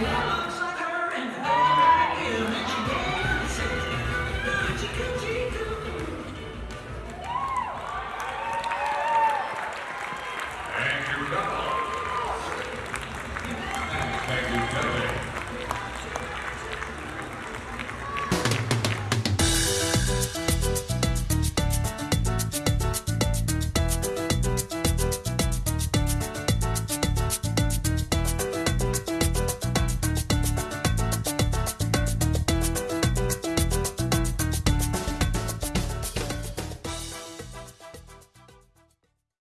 Yeah.